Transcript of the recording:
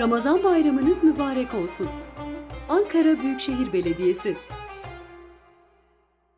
Ramazan bayramınız mübarek olsun. Ankara Büyükşehir Belediyesi